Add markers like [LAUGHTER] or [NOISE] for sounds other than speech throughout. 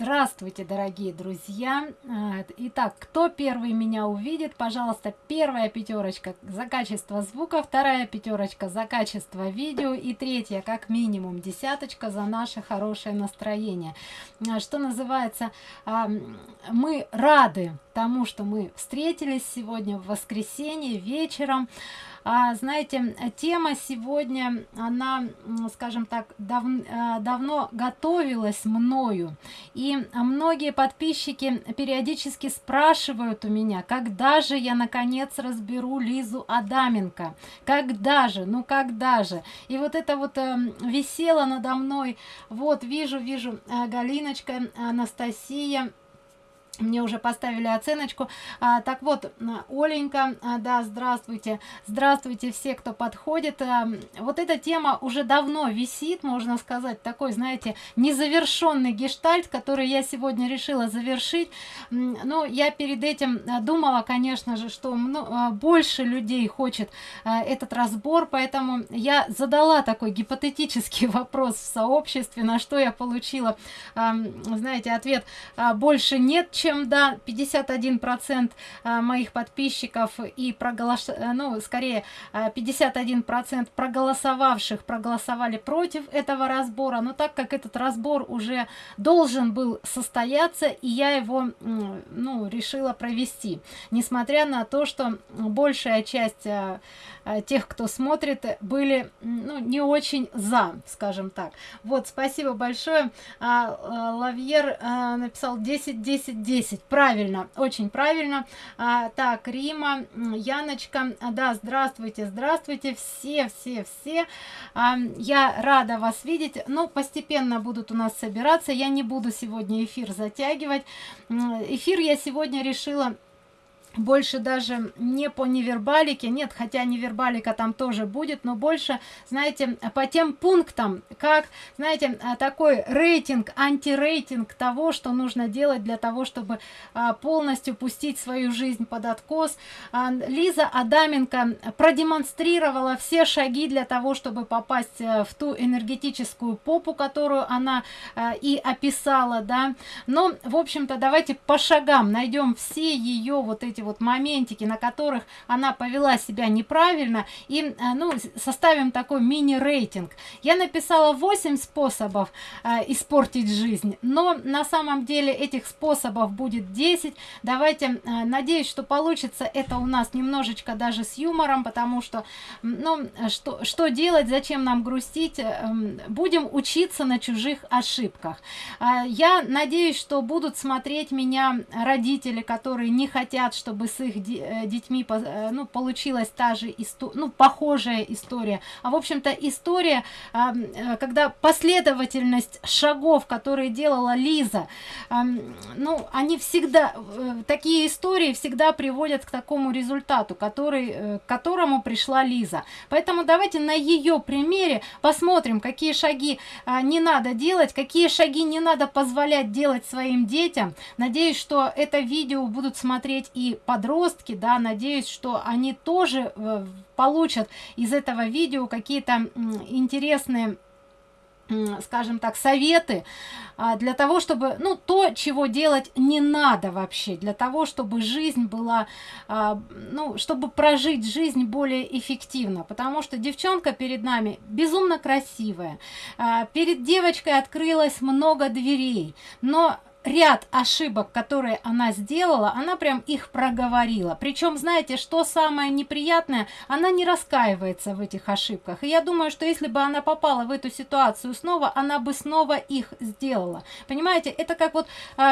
Здравствуйте, дорогие друзья! А, итак, кто первый меня увидит, пожалуйста, первая пятерочка за качество звука, вторая пятерочка за качество видео и третья, как минимум, десяточка за наше хорошее настроение. А, что называется, а, мы рады тому, что мы встретились сегодня в воскресенье вечером а, знаете тема сегодня она скажем так дав, а, давно готовилась мною. И многие подписчики периодически спрашивают у меня когда же я наконец разберу лизу адаменко? Когда же? Ну когда же? И вот это вот э, висело надо мной. Вот вижу вижу э, галиночка анастасия мне уже поставили оценочку. А, так вот оленька а, да здравствуйте. Здравствуйте все кто подходит. А, вот эта тема уже давно висит можно сказать такой знаете незавершенный гештальт который я сегодня решила завершить. Но я перед этим а, думала конечно же что а, больше людей хочет а, этот разбор поэтому я задала такой гипотетический [LAUGHS] вопрос в сообществе на что я получила а, знаете ответ а, больше нет чем чем да 51 процент а, моих подписчиков и проголос э, ну скорее 51 а, процент проголосовавших проголосовали против этого разбора. Но так как этот разбор уже должен был состояться и я его ну решила провести. Несмотря на то что большая часть а, тех кто смотрит были ну, не очень за скажем так. Вот спасибо большое. Лавьер написал 10 10 10 10 правильно очень правильно. А, так рима яночка да здравствуйте здравствуйте все все все. А, я рада вас видеть. Ну, постепенно будут у нас собираться. Я не буду сегодня эфир затягивать. Эфир я сегодня решила больше даже не по невербалике нет хотя невербалика там тоже будет но больше знаете по тем пунктам как знаете а, такой рейтинг антирейтинг того что нужно делать для того чтобы а, полностью пустить свою жизнь под откос. А, лиза адаменко продемонстрировала все шаги для того чтобы попасть э, в ту энергетическую попу которую она и описала да. Но в общем то давайте по шагам найдем все ее вот эти вот моментики на которых она повела себя неправильно и э, ну составим такой мини рейтинг я написала 8 способов э, испортить жизнь но на самом деле этих способов будет 10 давайте э, надеюсь что получится это у нас немножечко даже с юмором потому что ну что что делать зачем нам грустить э, будем учиться на чужих ошибках. Э, я надеюсь что будут смотреть меня родители которые не хотят чтобы чтобы с их э, детьми э, ну, получилась та же история, ну, похожая история. А в общем-то история, э, когда последовательность шагов, которые делала Лиза, ну, они всегда, такие истории всегда приводят к такому результату, который, к которому пришла Лиза. Поэтому давайте на ее примере посмотрим, какие шаги а, не надо делать, какие шаги не надо позволять делать своим детям. Надеюсь, что это видео будут смотреть и подростки да надеюсь что они тоже э, получат из этого видео какие-то интересные скажем так советы а, для того чтобы ну то чего делать не надо вообще для того чтобы жизнь была а, ну чтобы прожить жизнь более эффективно. Потому что девчонка перед нами безумно красивая а, перед девочкой открылось много дверей но ряд ошибок которые она сделала она прям их проговорила. Причем знаете что самое неприятное? Она не раскаивается в этих ошибках. И я думаю что если бы она попала в эту ситуацию снова она бы снова их сделала. Понимаете это как вот э,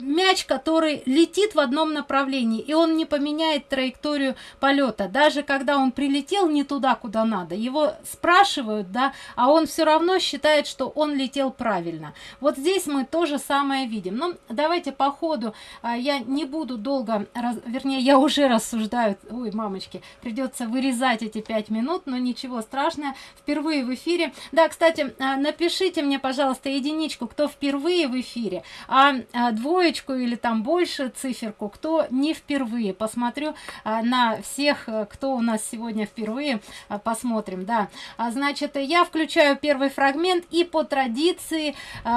мяч который летит в одном направлении и он не поменяет траекторию полета. Даже когда он прилетел не туда куда надо его спрашивают да а он все равно считает что он летел правильно. Вот здесь мы тоже самое самое видим. Ну давайте по ходу. А, я не буду долго раз, вернее я уже рассуждаю. Ой мамочки придется вырезать эти пять минут но ничего страшного. Впервые в эфире. Да кстати а, напишите мне пожалуйста единичку кто впервые в эфире а, а двоечку или там больше циферку кто не впервые. Посмотрю на всех кто у нас сегодня впервые посмотрим да. Значит я включаю первый фрагмент и по традиции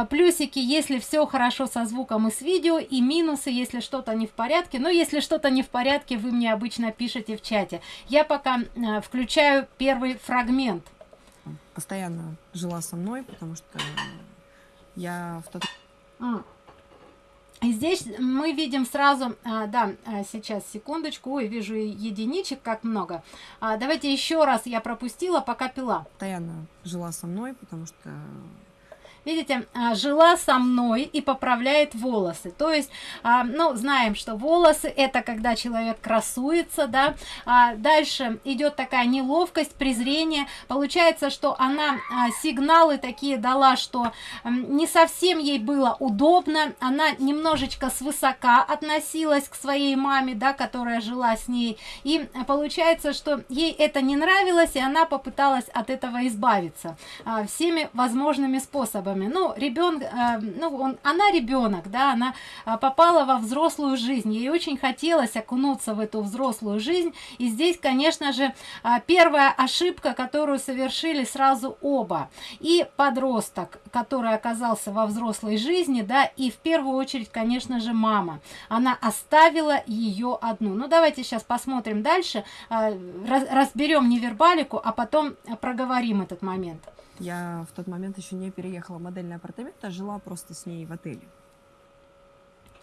плюсики если все хорошо хорошо со звуком и с видео, и минусы, если что-то не в порядке. Но если что-то не в порядке, вы мне обычно пишете в чате. Я пока э, включаю первый фрагмент. Постоянно жила со мной, потому что я в тот... А. И здесь мы видим сразу, а, да, а, сейчас, секундочку, ой, вижу единичек, как много. А, давайте еще раз, я пропустила, пока пила. Постоянно жила со мной, потому что видите, а, жила со мной и поправляет волосы. То есть, а, ну, знаем, что волосы это когда человек красуется, да. А дальше идет такая неловкость, презрение. Получается, что она сигналы такие дала, что не совсем ей было удобно. Она немножечко свысока относилась к своей маме, да, которая жила с ней. И получается, что ей это не нравилось, и она попыталась от этого избавиться всеми возможными способами способами. Ну, ребенок, э, ну, он, она ребенок, да, она э, попала во взрослую жизнь. Ей очень хотелось окунуться в эту взрослую жизнь. И здесь, конечно же, э, первая ошибка, которую совершили сразу оба. И подросток, который оказался во взрослой жизни, да, и в первую очередь, конечно же, мама. Она оставила ее одну. Ну, давайте сейчас посмотрим дальше, э, разберем невербалику, а потом проговорим этот момент. Я в тот момент еще не переехала в модельный апартамент, а жила просто с ней в отеле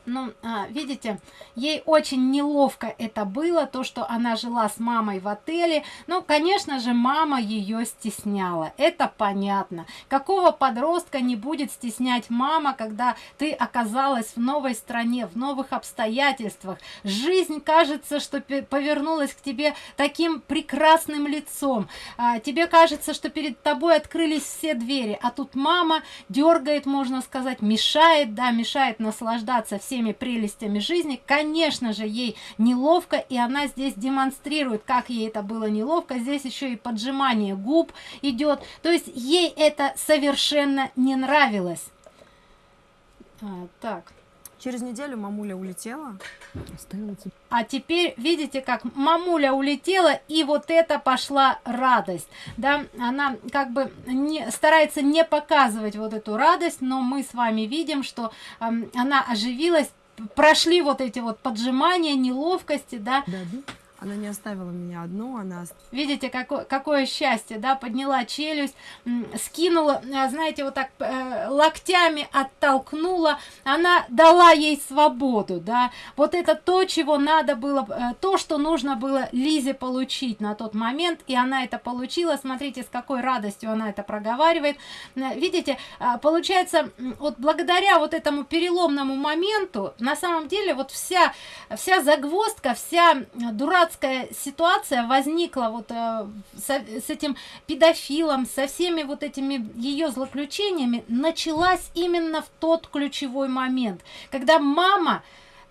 ну, а, видите, ей очень неловко это было, то, что она жила с мамой в отеле. Ну, конечно же, мама ее стесняла, это понятно. Какого подростка не будет стеснять мама, когда ты оказалась в новой стране, в новых обстоятельствах? Жизнь, кажется, что повернулась к тебе таким прекрасным лицом. А, тебе кажется, что перед тобой открылись все двери, а тут мама дергает, можно сказать, мешает, да, мешает наслаждаться всем всеми прелестями жизни. Конечно же ей неловко и она здесь демонстрирует как ей это было неловко. Здесь еще и поджимание губ идет. То есть ей это совершенно не нравилось. А, так Через неделю мамуля улетела. А теперь видите, как мамуля улетела, и вот это пошла радость. Да, она как бы не, старается не показывать вот эту радость, но мы с вами видим, что э, она оживилась, прошли вот эти вот поджимания, неловкости, да. да, да. Она не оставила меня одну, она... Видите, какое, какое счастье, да, подняла челюсть, скинула, э, знаете, вот так э, локтями оттолкнула, она дала ей свободу, да, вот это то, чего надо было, э, то, что нужно было Лизе получить на тот момент, и она это получила, смотрите, с какой радостью она это проговаривает, видите, э, получается, вот благодаря вот этому переломному моменту, на самом деле, вот вся, вся загвоздка, вся дурацкая дурацкая ситуация возникла вот э, с, с этим педофилом, со всеми вот этими ее злоключениями, началась именно в тот ключевой момент, когда мама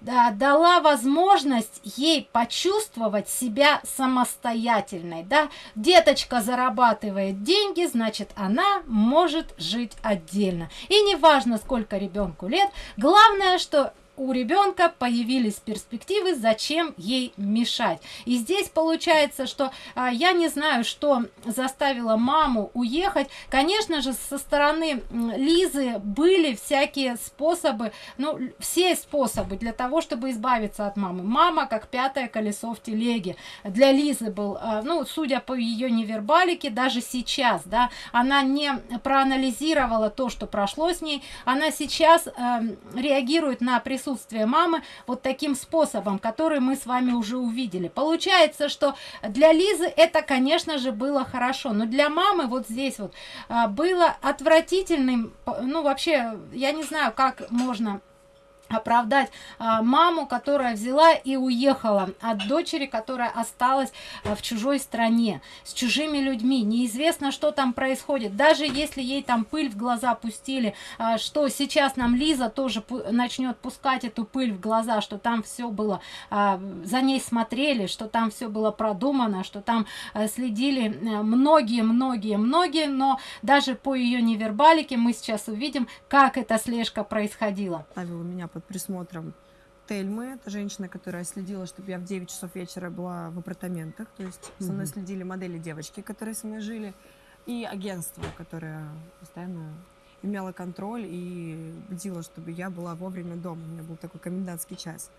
да, дала возможность ей почувствовать себя самостоятельной. Да? Деточка зарабатывает деньги, значит, она может жить отдельно. И неважно, сколько ребенку лет, главное, что у ребенка появились перспективы, зачем ей мешать. И здесь получается, что а, я не знаю, что заставило маму уехать. Конечно же, со стороны Лизы были всякие способы, ну, все способы для того, чтобы избавиться от мамы. Мама как пятое колесо в телеге. Для Лизы был, а, ну, судя по ее невербалике, даже сейчас, да, она не проанализировала то, что прошло с ней, она сейчас э, реагирует на присутствие присутствие мамы вот таким способом, который мы с вами уже увидели. Получается, что для Лизы это, конечно же, было хорошо, но для мамы вот здесь вот а, было отвратительным, ну вообще, я не знаю, как можно оправдать а, маму, которая взяла и уехала от дочери, которая осталась а, в чужой стране, с чужими людьми. Неизвестно, что там происходит. Даже если ей там пыль в глаза пустили, а, что сейчас нам Лиза тоже начнет пускать эту пыль в глаза, что там все было, за ней смотрели, что там все было продумано, что там следили многие-многие-многие, но даже по ее невербалике мы сейчас увидим, как эта слежка происходила. Ставила меня под под присмотром Тельмы, это женщина, которая следила, чтобы я в 9 часов вечера была в апартаментах. То есть со мной следили модели девочки, которые со мной жили, и агентство, которое постоянно имела контроль и бдила, чтобы я была вовремя дома. У меня был такой комендантский час.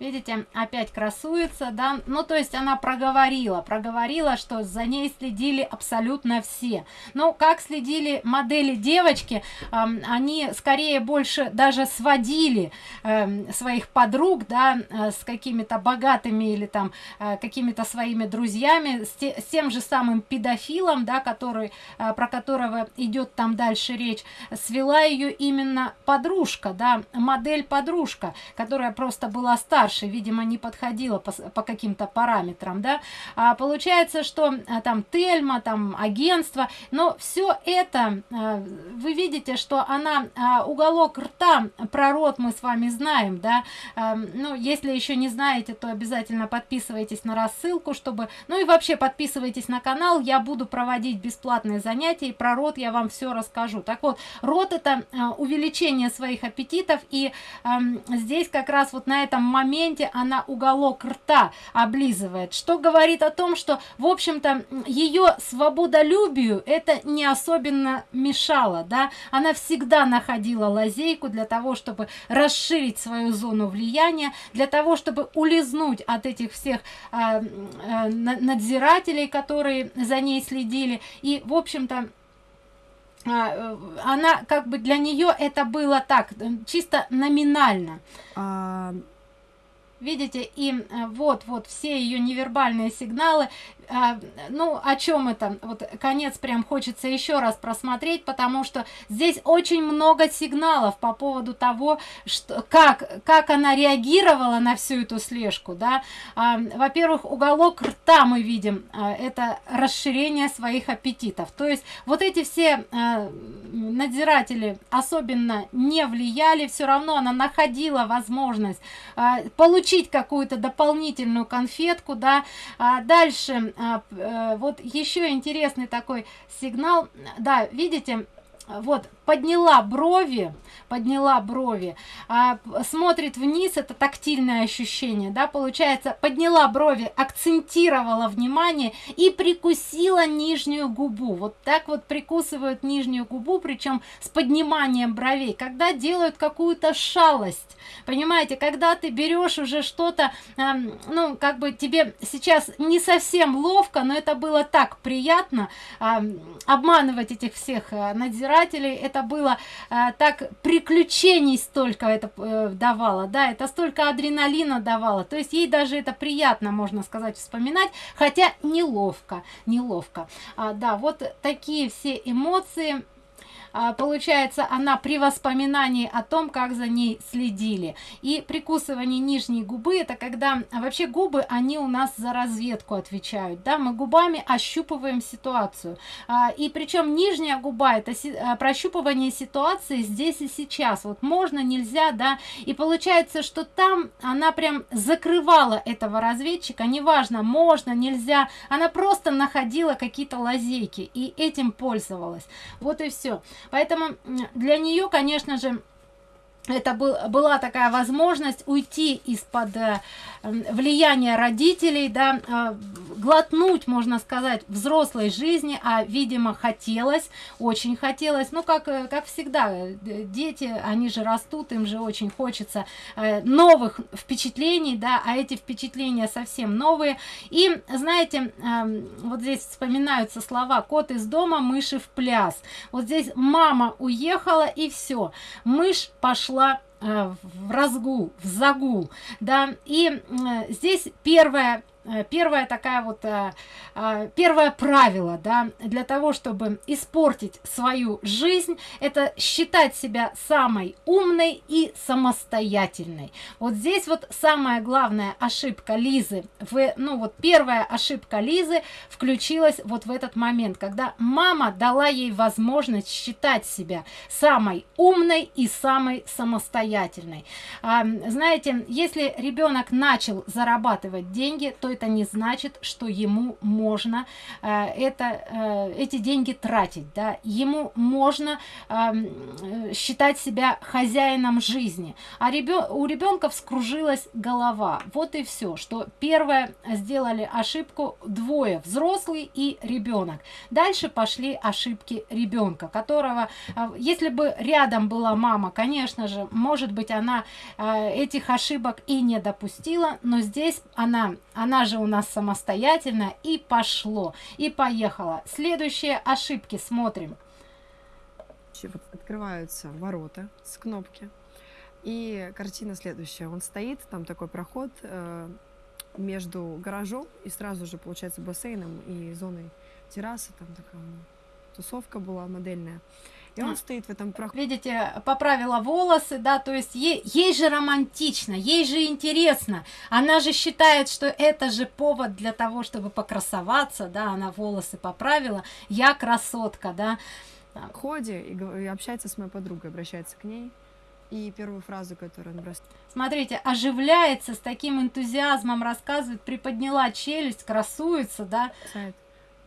Видите, опять красуется, да? Ну, то есть она проговорила, проговорила, что за ней следили абсолютно все. Ну, как следили модели девочки, э, они скорее больше даже сводили э, своих подруг, да, э, с какими-то богатыми или там э, какими-то своими друзьями, с, те, с тем же самым педофилом, да, который, э, про которого идет там дальше речь, свела ее именно подружка, да, модель подружка, которая просто была старше старше, видимо, не подходила по, по каким-то параметрам, да, а получается, что а, там Тельма, там агентство, но все это, а, вы видите, что она, а, уголок рта, про рот мы с вами знаем, да, а, ну, если еще не знаете, то обязательно подписывайтесь на рассылку, чтобы, ну и вообще подписывайтесь на канал, я буду проводить бесплатные занятия, и про рот я вам все расскажу. Так вот, рот это а, увеличение своих аппетитов, и а, здесь как раз вот на этом моменте моменте она уголок рта облизывает, что говорит о том, что, в общем-то, ее свободолюбию это не особенно мешало, да, она всегда находила лазейку для того, чтобы расширить свою зону влияния, для того, чтобы улизнуть от этих всех э, э, надзирателей, которые за ней следили, и, в общем-то, а, она как бы для нее это было так чисто номинально. А, видите и э, вот вот все ее невербальные сигналы а, ну о чем это? Вот конец прям хочется еще раз просмотреть потому что здесь очень много сигналов по поводу того что как как она реагировала на всю эту слежку да. А, во-первых уголок рта мы видим а, это расширение своих аппетитов. То есть вот эти все а, надзиратели особенно не влияли все равно она находила возможность а, получить какую-то дополнительную конфетку да. А дальше вот еще интересный такой сигнал. Да видите вот подняла брови подняла брови а, смотрит вниз это тактильное ощущение да получается подняла брови акцентировала внимание и прикусила нижнюю губу. Вот так вот прикусывают нижнюю губу причем с подниманием бровей когда делают какую-то шалость. Понимаете когда ты берешь уже что-то э, ну как бы тебе сейчас не совсем ловко но это было так приятно э, обманывать этих всех э, надзирателей это было э, так приключений столько это э, давало да это столько адреналина давало. То есть ей даже это приятно можно сказать вспоминать хотя неловко неловко. А, да вот такие все эмоции получается она при воспоминании о том как за ней следили. И прикусывание нижней губы это когда вообще губы они у нас за разведку отвечают. Да мы губами ощупываем ситуацию. А, и причем нижняя губа это а, прощупывание ситуации здесь и сейчас. Вот можно нельзя да. И получается что там она прям закрывала этого разведчика. Неважно можно нельзя. Она просто находила какие-то лазейки и этим пользовалась. Вот и все Поэтому для нее, конечно же, это был, была такая возможность уйти из-под э, влияния родителей, да, э, глотнуть, можно сказать, взрослой жизни, а, видимо, хотелось, очень хотелось, ну, как, э, как всегда, дети, они же растут, им же очень хочется новых впечатлений, да, а эти впечатления совсем новые. И, знаете, э, вот здесь вспоминаются слова «кот из дома, мыши в пляс». Вот здесь мама уехала, и все, мышь пошла пошла э, в разгул в загул да. И э, здесь первое первая такая вот э, э, первое правило да для того чтобы испортить свою жизнь это считать себя самой умной и самостоятельной. Вот здесь вот самая главная ошибка лизы в ну вот первая ошибка лизы включилась вот в этот момент когда мама дала ей возможность считать себя самой умной и самой самостоятельной. А, знаете если ребенок начал зарабатывать деньги то это не значит что ему можно э, это э, эти деньги тратить да. Ему можно э, считать себя хозяином жизни. А ребен у ребенка вскружилась голова. Вот и все что первое сделали ошибку двое взрослый и ребенок дальше пошли ошибки ребенка которого э, если бы рядом была мама конечно же может быть она э, этих ошибок и не допустила но здесь она она же у нас самостоятельно и пошло. И поехала. Следующие ошибки смотрим. Вот открываются ворота с кнопки. И картина следующая. Он стоит там такой проход э, между гаражом и сразу же получается бассейном и зоной террасы. Там такая тусовка была модельная и он стоит в этом проходе. Видите, поправила волосы, да, то есть ей, ей же романтично, ей же интересно. Она же считает, что это же повод для того, чтобы покрасоваться, да, она волосы поправила. Я красотка, да. В ходе и, и общается с моей подругой, обращается к ней. И первую фразу, которую он бросает. Смотрите, оживляется с таким энтузиазмом, рассказывает, приподняла челюсть, красуется, да. Сайт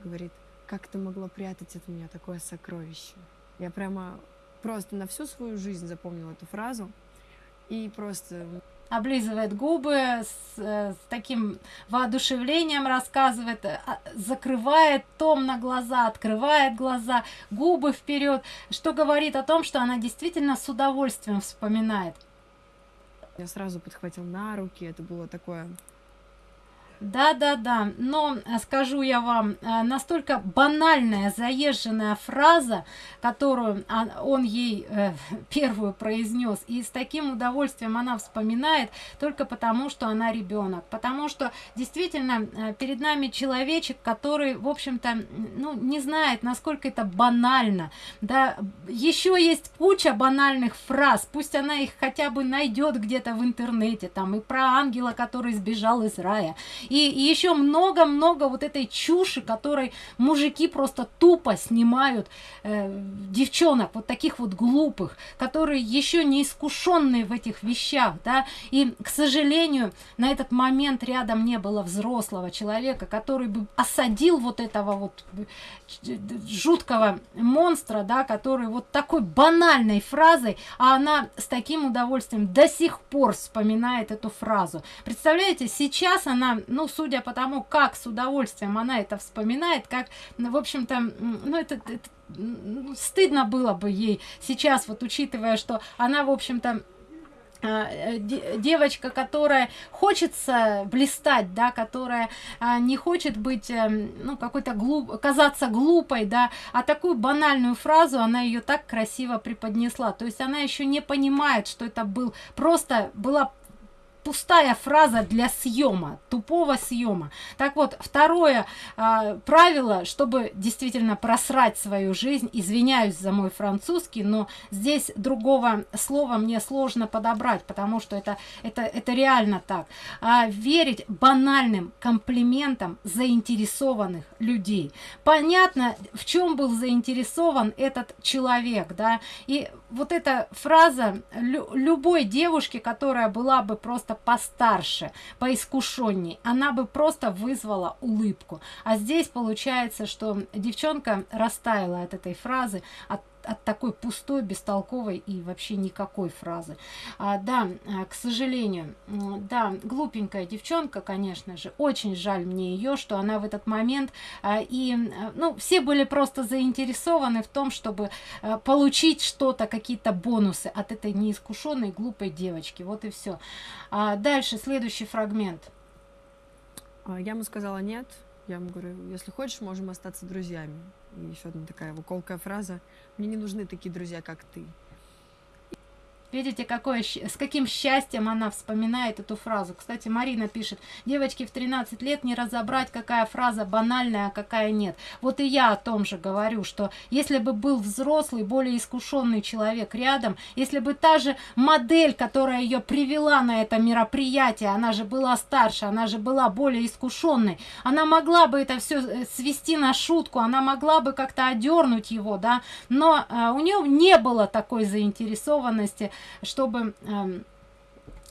говорит, как ты могла прятать от меня такое сокровище? Я прямо просто на всю свою жизнь запомнила эту фразу. И просто облизывает губы с, э, с таким воодушевлением рассказывает а, закрывает том на глаза открывает глаза губы вперед что говорит о том что она действительно с удовольствием вспоминает я сразу подхватил на руки это было такое да, да, да, но э, скажу я вам, э, настолько банальная, заезженная фраза, которую он ей э, [LAUGHS] первую произнес, и с таким удовольствием она вспоминает, только потому, что она ребенок, потому что действительно перед нами человечек, который, в общем-то, ну, не знает, насколько это банально, да, еще есть куча банальных фраз, пусть она их хотя бы найдет где-то в интернете, там, и про ангела, который сбежал из рая, и, и еще много-много вот этой чуши, которой мужики просто тупо снимают э, девчонок, вот таких вот глупых, которые еще не искушенные в этих вещах, да, и, к сожалению, на этот момент рядом не было взрослого человека, который бы осадил вот этого вот э, жуткого монстра, да, который вот такой банальной фразой, а она с таким удовольствием до сих пор вспоминает эту фразу. Представляете, сейчас она, ну, ну, судя по тому, как с удовольствием она это вспоминает, как, ну, в общем-то, ну, это, это ну, стыдно было бы ей сейчас, вот учитывая, что она, в общем-то, а, э, девочка которая хочется блистать да которая а, не хочет быть эм, ну какой-то глуп казаться глупой да а такую банальную фразу она ее так красиво преподнесла. То есть она еще не понимает что это был просто была пустая фраза для съема тупого съема. Так вот второе э, правило чтобы действительно просрать свою жизнь извиняюсь за мой французский но здесь другого слова мне сложно подобрать потому что это это это реально так. А, верить банальным комплиментам заинтересованных людей. Понятно в чем был заинтересован этот человек да? И вот эта фраза лю любой девушки которая была бы просто просто постарше, поискушенней, она бы просто вызвала улыбку. А здесь получается, что девчонка растаяла от этой фразы, от от такой пустой, бестолковой и вообще никакой фразы. А, да, а, к сожалению, да, глупенькая девчонка, конечно же, очень жаль мне ее, что она в этот момент, а, и, а, ну, все были просто заинтересованы в том, чтобы а, получить что-то, какие-то бонусы от этой неискушенной глупой девочки. Вот и все. А, дальше, следующий фрагмент. А, я ему сказала нет. Я ему говорю, если хочешь, можем остаться друзьями. И еще одна такая колкая фраза. Мне не нужны такие друзья, как ты. Видите, какое, с каким счастьем она вспоминает эту фразу. Кстати, Марина пишет, девочки в 13 лет не разобрать, какая фраза банальная, а какая нет. Вот и я о том же говорю, что если бы был взрослый, более искушенный человек рядом, если бы та же модель, которая ее привела на это мероприятие, она же была старше, она же была более искушенной, она могла бы это все э, свести на шутку, она могла бы как-то одернуть его, да, но э, у нее не было такой заинтересованности чтобы эм,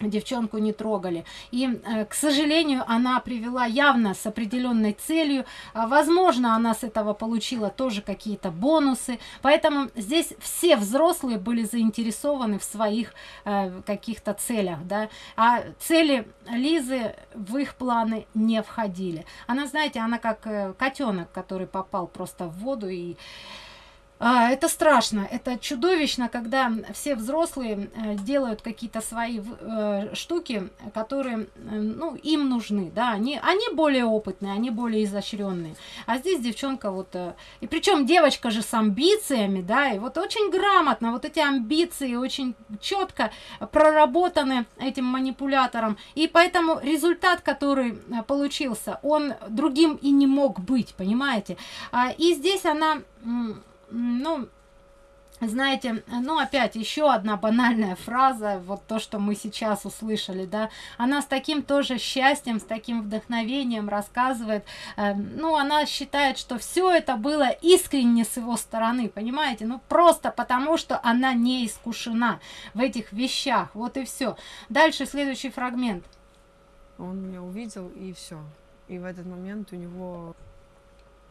девчонку не трогали. И э, к сожалению она привела явно с определенной целью. А, возможно она с этого получила тоже какие-то бонусы. Поэтому здесь все взрослые были заинтересованы в своих э, каких-то целях да. А цели лизы в их планы не входили. Она знаете она как э, котенок который попал просто в воду и а, это страшно, это чудовищно, когда все взрослые э, делают какие-то свои э, штуки, которые, э, ну, им нужны, да, они, они более опытные, они более изощренные. А здесь девчонка вот, и причем девочка же с амбициями, да, и вот очень грамотно, вот эти амбиции очень четко проработаны этим манипулятором, и поэтому результат, который получился, он другим и не мог быть, понимаете. А, и здесь она ну, знаете, ну опять еще одна банальная фраза, вот то, что мы сейчас услышали, да, она с таким тоже счастьем, с таким вдохновением рассказывает, э, ну она считает, что все это было искренне с его стороны, понимаете, ну просто потому, что она не искушена в этих вещах, вот и все. Дальше следующий фрагмент. Он меня увидел и все, и в этот момент у него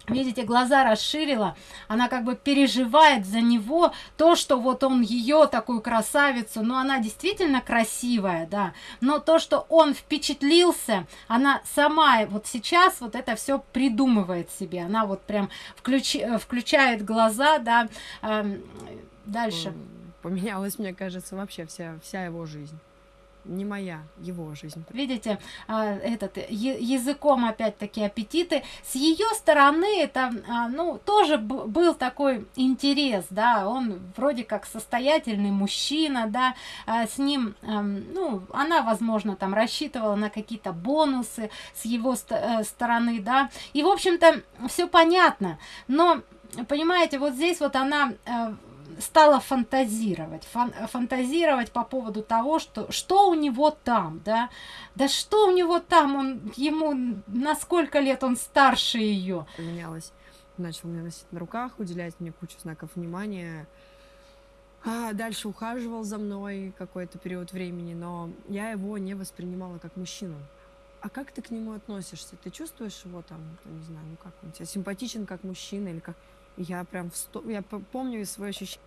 видите глаза расширила. Она как бы переживает за него то что вот он ее такую красавицу но она действительно красивая да. Но то что он впечатлился она сама вот сейчас вот это все придумывает себе. Она вот прям включ, включает глаза да э, дальше. Поменялась мне кажется вообще вся вся его жизнь не моя, его жизнь. Видите, а, этот языком опять-таки аппетиты. С ее стороны это, а, ну, тоже был такой интерес, да, он вроде как состоятельный мужчина, да, а, с ним, ну, она, возможно, там рассчитывала на какие-то бонусы с его э, стороны, да, и, в общем-то, все понятно, но понимаете вот здесь вот она э, стала фантазировать фан фантазировать по поводу того что что у него там да? Да что у него там? Он ему на сколько лет он старше ее поменялось. Начал меня носить на руках уделять мне кучу знаков внимания. А дальше ухаживал за мной какой-то период времени но я его не воспринимала как мужчину. А как ты к нему относишься? Ты чувствуешь его там, не знаю, ну как он тебе симпатичен как мужчина или как... Я прям, в сто... я помню свои ощущения.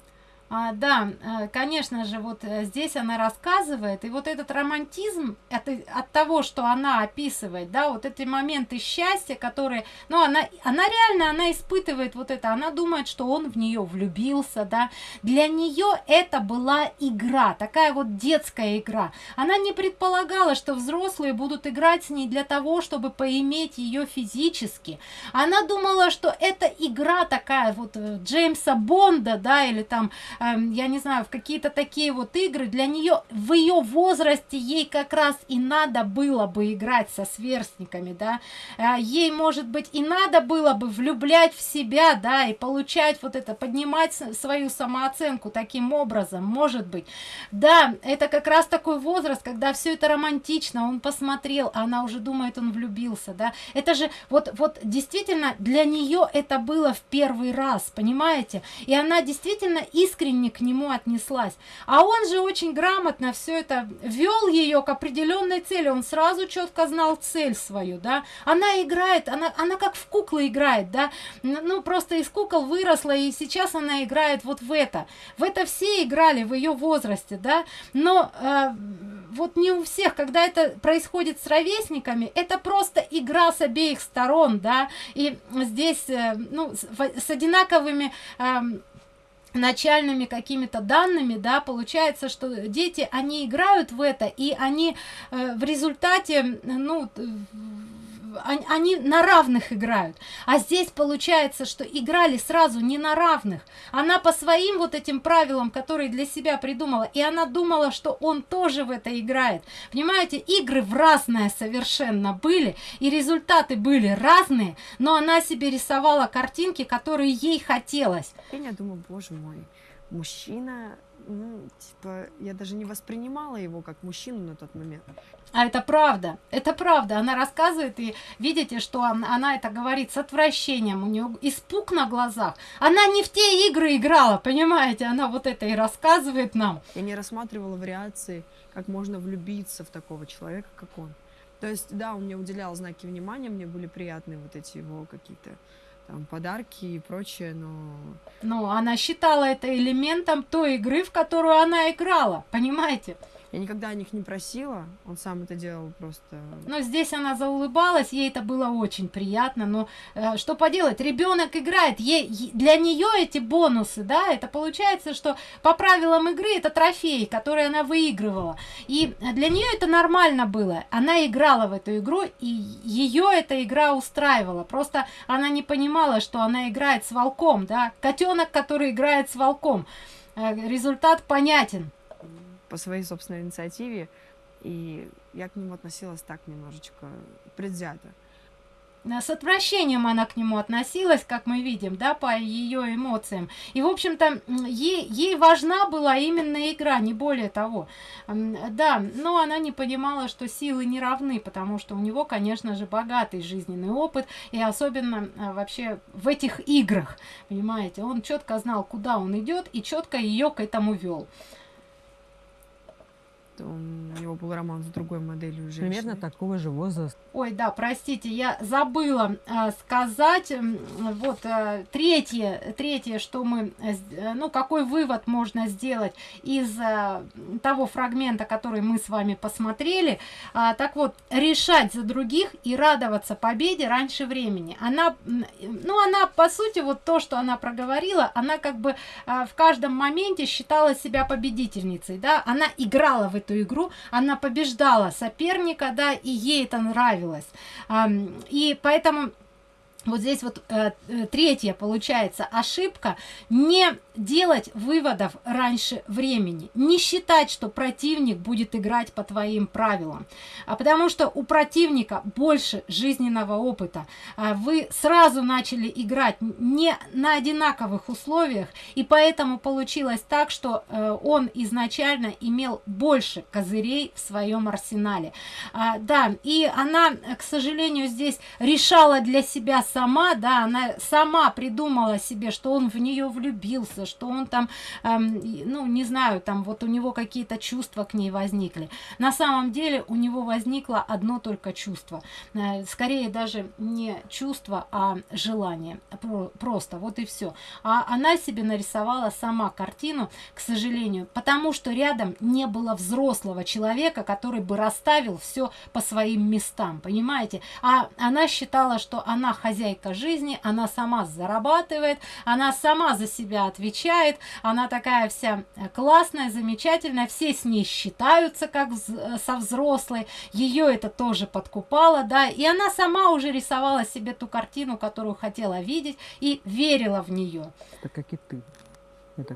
А, да, э, конечно же, вот э, здесь она рассказывает, и вот этот романтизм от, от того, что она описывает, да, вот эти моменты счастья, которые, ну, она, она реально, она испытывает вот это, она думает, что он в нее влюбился, да, для нее это была игра, такая вот детская игра. Она не предполагала, что взрослые будут играть с ней для того, чтобы поиметь ее физически. Она думала, что это игра такая вот э, Джеймса Бонда, да, или там я не знаю, в какие-то такие вот игры, для нее в ее возрасте ей как раз и надо было бы играть со сверстниками, да, э, ей, может быть, и надо было бы влюблять в себя, да, и получать вот это, поднимать свою самооценку таким образом, может быть. Да, это как раз такой возраст, когда все это романтично, он посмотрел, а она уже думает, он влюбился, да, это же вот, вот действительно для нее это было в первый раз, понимаете, и она действительно искренне искренне к нему отнеслась. А он же очень грамотно все это вел ее к определенной цели. Он сразу четко знал цель свою, да. Она играет, она, она как в куклы играет, да. Ну, просто из кукол выросла, и сейчас она играет вот в это. В это все играли в ее возрасте, да. Но э, вот не у всех, когда это происходит с ровесниками, это просто игра с обеих сторон, да. И здесь, э, ну, с, с одинаковыми... Э, начальными какими-то данными да получается что дети они играют в это и они э, в результате ну они, на равных играют. А здесь получается что играли сразу не на равных. Она по своим вот этим правилам которые для себя придумала и она думала что он тоже в это играет. Понимаете игры в разное совершенно были и результаты были разные но она себе рисовала картинки которые ей хотелось. Я думаю боже мой мужчина ну, типа, я даже не воспринимала его как мужчину на тот момент. А это правда, это правда. Она рассказывает, и видите, что она, она это говорит с отвращением, у нее испуг на глазах. Она не в те игры играла, понимаете? Она вот это и рассказывает нам. Я не рассматривала вариации, как можно влюбиться в такого человека, как он. То есть, да, он мне уделял знаки внимания, мне были приятны вот эти его какие-то там подарки и прочее, но... Ну, она считала это элементом той игры, в которую она играла, понимаете? Я никогда о них не просила, он сам это делал просто. Но здесь она заулыбалась, ей это было очень приятно, но э, что поделать, ребенок играет, ей, для нее эти бонусы, да, это получается, что по правилам игры это трофей, который она выигрывала. И для нее это нормально было, она играла в эту игру, и ее эта игра устраивала, просто она не понимала, что она играет с волком, да, котенок, который играет с волком. Э, результат понятен по своей собственной инициативе, и я к нему относилась так немножечко предвзято. С отвращением она к нему относилась, как мы видим, да, по ее эмоциям. И, в общем-то, ей, ей важна была именно игра, не более того. Да, но она не понимала, что силы не равны, потому что у него, конечно же, богатый жизненный опыт, и особенно а, вообще в этих играх, понимаете, он четко знал, куда он идет, и четко ее к этому вел он, у него был роман с другой моделью женщины. Примерно такого же возраста. Ой, да, простите, я забыла э, сказать. Вот э, третье, третье, что мы, э, ну, какой вывод можно сделать из э, того фрагмента, который мы с вами посмотрели. А, так вот, решать за других и радоваться победе раньше времени. Она, ну, она, по сути, вот то, что она проговорила, она как бы э, в каждом моменте считала себя победительницей, да, она играла в эту игру, она побеждала соперника, да, и ей это нравилось. И поэтому вот здесь вот э, э, третья получается ошибка. Не делать выводов раньше времени. Не считать что противник будет играть по твоим правилам. А потому что у противника больше жизненного опыта. А вы сразу начали играть не на одинаковых условиях. И поэтому получилось так что э, он изначально имел больше козырей в своем арсенале. А, да и она к сожалению здесь решала для себя сама, да, она сама придумала себе, что он в нее влюбился, что он там, эм, ну, не знаю, там вот у него какие-то чувства к ней возникли. На самом деле у него возникло одно только чувство. Э, скорее даже не чувство, а желание. Про просто, вот и все. А она себе нарисовала сама картину, к сожалению, потому что рядом не было взрослого человека, который бы расставил все по своим местам, понимаете? А она считала, что она хозяйка жизни, она сама зарабатывает, она сама за себя отвечает, она такая вся э, классная, замечательная, все с ней считаются как э, со взрослой, ее это тоже подкупало, да, и она сама уже рисовала себе ту картину, которую хотела видеть и верила в нее. Так как и ты.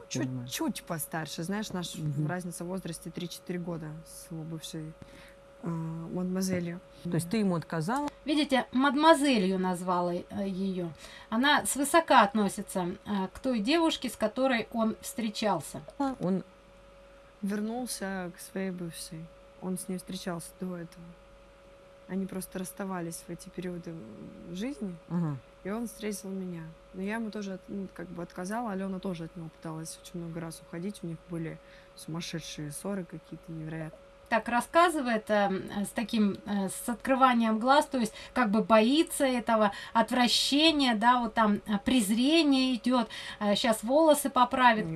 Чуть-чуть постарше, знаешь, наша угу. разница в возрасте 3-4 года с его бывшей мадемуазелью. То есть ты ему отказала? Видите, мадемуазелью назвала э, ее. Она свысока относится э, к той девушке, с которой он встречался. Он вернулся к своей бывшей. Он с ней встречался до этого. Они просто расставались в эти периоды жизни. Ага. И он встретил меня. Но я ему тоже ну, как бы отказала. Алена тоже от него пыталась очень много раз уходить. У них были сумасшедшие ссоры какие-то невероятные так рассказывает э, с таким э, с открыванием глаз то есть как бы боится этого отвращения да вот там э, презрение идет э, сейчас волосы поправит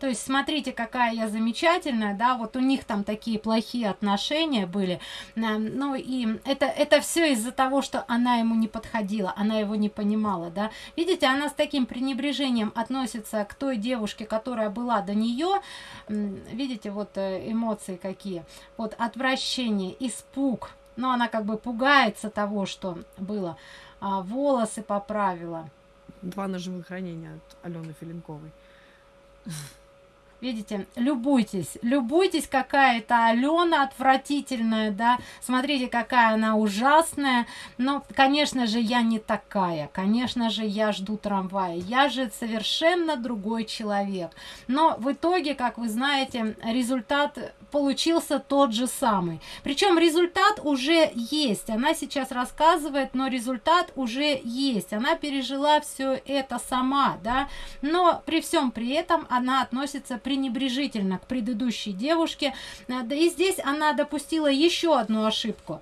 то есть смотрите, какая я замечательная, да, вот у них там такие плохие отношения были, ну и это, это все из-за того, что она ему не подходила, она его не понимала, да. Видите, она с таким пренебрежением относится к той девушке, которая была до нее, видите, вот э, эмоции какие, вот отвращение, испуг, но она как бы пугается того, что было, а, волосы поправила. Два ножевых ранения от Алены Филинковой. [LAUGHS] Видите, любуйтесь, любуйтесь, какая это Алена отвратительная, да, смотрите, какая она ужасная, но, конечно же, я не такая, конечно же, я жду трамвая, я же совершенно другой человек, но в итоге, как вы знаете, результат получился тот же самый. Причем результат уже есть. Она сейчас рассказывает, но результат уже есть. Она пережила все это сама, да. Но при всем при этом она относится пренебрежительно к предыдущей девушке. Да и здесь она допустила еще одну ошибку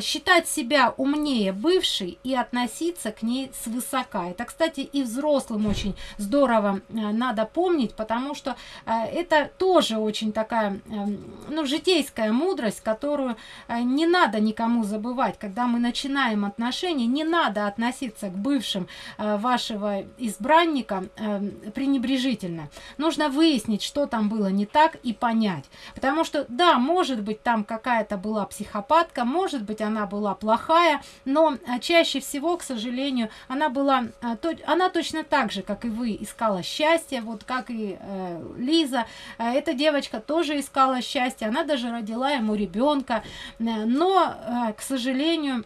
считать себя умнее бывшей и относиться к ней свысока. Это, кстати, и взрослым очень здорово а, надо помнить, потому что а, это тоже очень такая, эм, ну, житейская мудрость, которую а, не надо никому забывать. Когда мы начинаем отношения, не надо относиться к бывшим а, вашего избранника а, пренебрежительно. Нужно выяснить, что там было не так и понять. Потому что, да, может быть, там какая-то была психопатка, может быть, она была плохая, но а, чаще всего, к сожалению, она была, а, она точно так же, как и вы, искала счастье, вот как и э, Лиза. Э, эта девочка тоже искала счастье, она даже родила ему ребенка, но, к сожалению,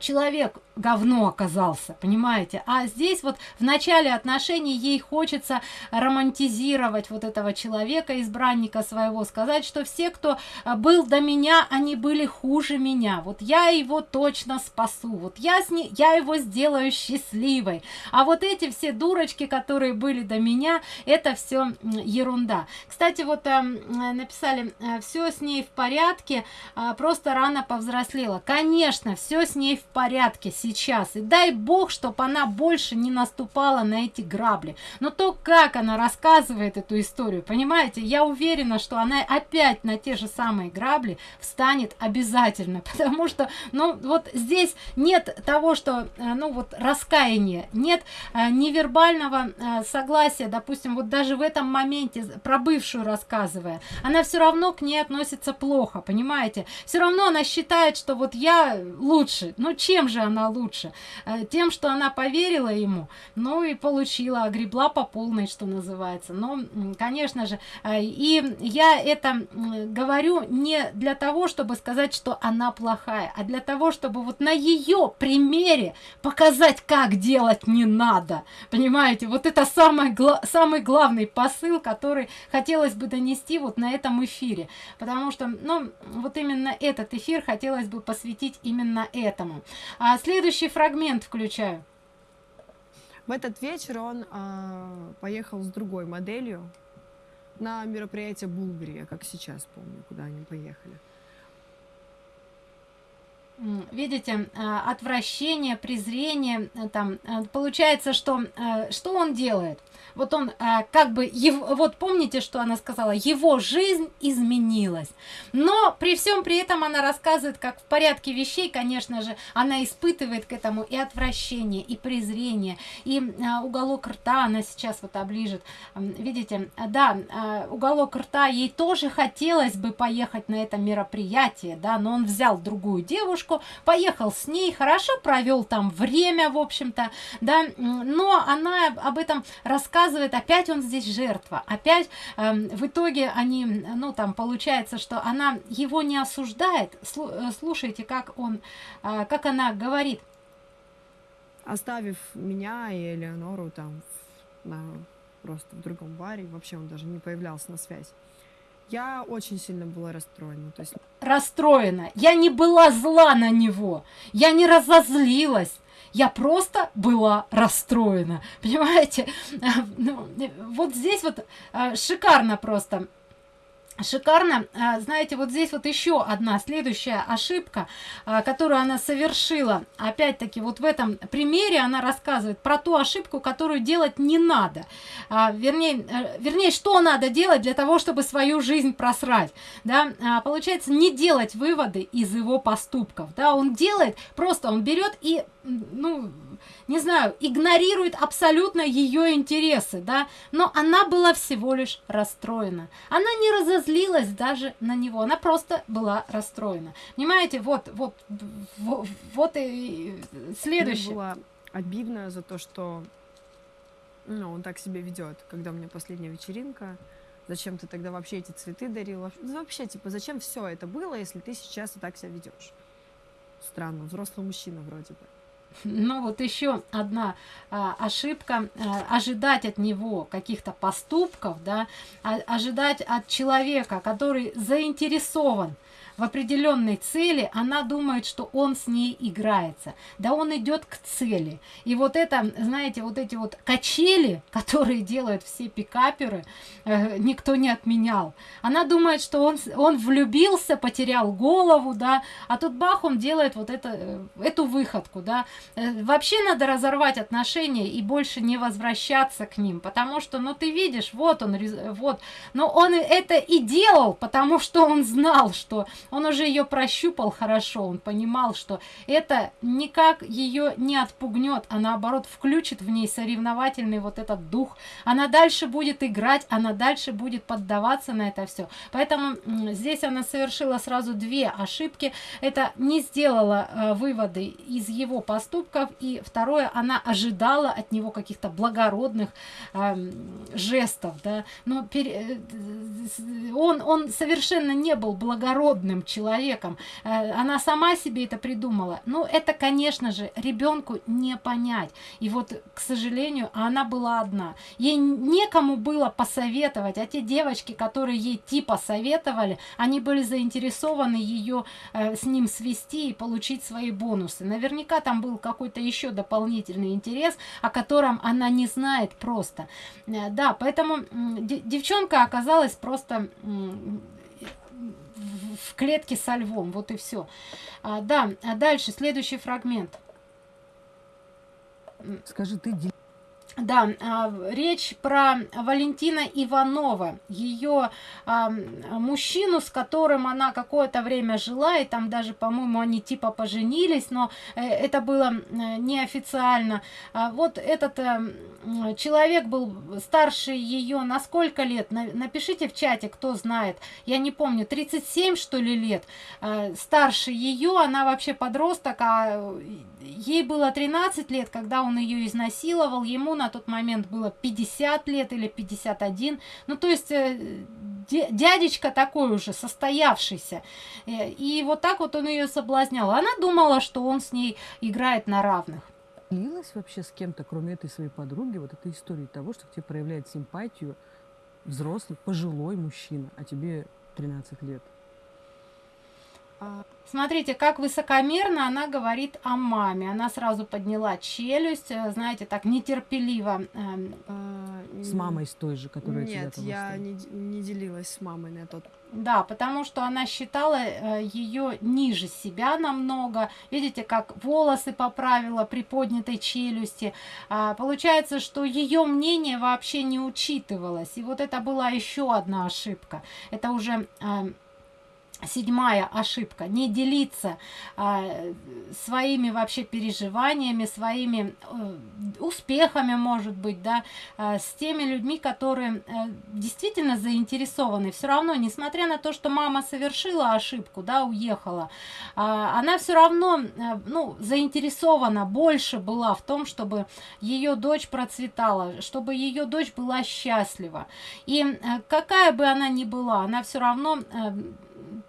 человек говно оказался, понимаете? А здесь вот в начале отношений ей хочется романтизировать вот этого человека, избранника своего, сказать, что все, кто а, был до меня, они были хуже меня. Вот я его точно спасу, вот я, с ней, я его сделаю счастливой. А вот эти все дурочки, которые были до меня, это все ерунда. Кстати, вот э, написали, э, все с ней в порядке, э, просто рано повзрослела. Конечно, все с ней в порядке сейчас. И дай бог, чтобы она больше не наступала на эти грабли. Но то, как она рассказывает эту историю, понимаете, я уверена, что она опять на те же самые грабли встанет обязательно. [LAUGHS] Потому что, ну, вот здесь нет того, что, э, ну, вот раскаяния, нет э, невербального э, согласия, допустим, вот даже в этом моменте, про бывшую рассказывая, она все равно к ней относится плохо, понимаете? Все равно она считает, что вот я лучше. Ну, чем же она лучше. Э, тем, что она поверила ему, ну и получила, огребла по полной, что называется. Но, конечно же, э, и я это говорю не для того, чтобы сказать, что она плохая, а для того, чтобы вот на ее примере показать, как делать не надо. Понимаете, вот это самый, самый главный посыл, который хотелось бы донести вот на этом эфире. Потому что, ну, вот именно этот эфир хотелось бы посвятить именно этому. А след следующий фрагмент включаю. В этот вечер он э, поехал с другой моделью на мероприятие Булгари, как сейчас помню, куда они поехали. Видите, а, отвращение, презрение, э, там, э, получается, что, э, что он делает? Вот он а, как бы, его, вот помните, что она сказала, его жизнь изменилась. Но при всем при этом она рассказывает, как в порядке вещей, конечно же, она испытывает к этому и отвращение, и презрение, и а, уголок рта она сейчас вот оближет. Видите, да, а, уголок рта ей тоже хотелось бы поехать на это мероприятие, да, но он взял другую девушку, поехал с ней, хорошо провел там время, в общем-то, да, но она об этом рассказывает показывает, опять он здесь жертва, опять э, в итоге они, ну там получается, что она его не осуждает, э, слушайте, как он, э, как она говорит. Оставив меня и Элеонору там на, просто в другом баре, вообще он даже не появлялся на связь. Я очень сильно была расстроена. То есть... Расстроена. Я не была зла на него. Я не разозлилась. Я просто была расстроена. Понимаете? [LAUGHS] Ну, вот здесь вот э, шикарно просто шикарно. А, знаете вот здесь вот еще одна следующая ошибка а, которую она совершила. Опять-таки вот в этом примере она рассказывает про ту ошибку которую делать не надо. А, вернее э, вернее что надо делать для того чтобы свою жизнь просрать да? Получается не делать выводы из его поступков да? Он делает просто он берет и ну не знаю, игнорирует абсолютно ее интересы, да, но она была всего лишь расстроена. Она не разозлилась даже на него, она просто была расстроена. Понимаете, вот, вот, вот, и следующее. Мне было обидно за то, что Ну, он так себя ведет, когда у меня последняя вечеринка. Зачем ты тогда вообще эти цветы дарил? Вообще- ну, Вообще, типа, зачем все это было, если ты сейчас и так себя ведешь? Странно, взрослый мужчина вроде бы. Ну вот еще одна а, ошибка а, ожидать от него каких-то поступков, да, а- ожидать от человека, который заинтересован в определенной цели, она думает, что он с ней играется. Да он идет к цели. И вот это, знаете, вот эти вот качели, [LAUGHS] которые делают все пикаперы, э, никто не отменял. Она думает, что он, он влюбился, потерял голову, да, а тут бах, он делает вот это, э, эту выходку, да. Э, Вообще надо разорвать отношения и больше не возвращаться к ним, потому что, ну, ты видишь, вот он, вот, но он это и делал, потому что он знал, что он уже ее прощупал хорошо, он понимал, что это никак ее не отпугнет, а наоборот включит в ней соревновательный вот этот дух. Она дальше будет играть, она дальше будет поддаваться на это все. Поэтому здесь она совершила сразу две ошибки. Это не сделала э, выводы из его поступков, и второе, она ожидала от него каких-то благородных эм, жестов, да, но пере- э, он, он совершенно не был благородным человеком, Э, она сама себе это придумала, ну, это, конечно же, ребенку не понять, и вот, к сожалению, она была одна, ей некому было посоветовать, а те девочки, которые ей типа советовали, они были заинтересованы ее э, с ним свести и получить свои бонусы. Наверняка там был какой-то еще дополнительный интерес, о котором она не знает просто. Э, Да, поэтому девчонка оказалась просто в- клетке со львом, вот и все. да, а дальше следующий фрагмент. Скажи, ты Да, а, речь про Валентина Иванова, ее а, мужчину, с которым она какое-то время жила, и там даже, по-моему, они типа поженились, но э, это было э, неофициально. А вот этот э, человек был старше ее на сколько лет? На- Напишите в чате, кто знает. Я не помню, 37 что ли лет. Старше ее, она вообще подросток, а ей было 13 лет, когда он ее изнасиловал, ему на тот момент было 50 лет или 51, ну то есть э, дя- дядечка такой уже состоявшийся, Э, и вот так вот он ее соблазнял, она думала, что он с ней играет на равных. делилась вообще с кем-то, кроме этой своей подруги, вот этой истории того, что к тебе проявляет симпатию взрослый, пожилой мужчина, а тебе 13 лет? А, Смотрите, как высокомерно она говорит о маме. Она сразу подняла челюсть, э, знаете, так нетерпеливо. эм, а, С мамой с той же, которая Нет, я не, не делилась с мамой на тот. Да, потому что она считала ее ниже себя намного. Видите, как волосы поправила при поднятой челюсти. А, получается, что ее мнение вообще не учитывалось. И вот это была еще одна ошибка. Это уже а, седьмая ошибка. Не делиться а, своими вообще переживаниями, своими э, успехами, может быть, да, а, с теми людьми, которые э, действительно заинтересованы. Все равно, несмотря на то, что мама совершила ошибку, да, уехала, а, она все равно, э, ну, заинтересована больше была в том, чтобы ее дочь процветала, чтобы ее дочь была счастлива. И э, какая бы она ни была, она все равно э,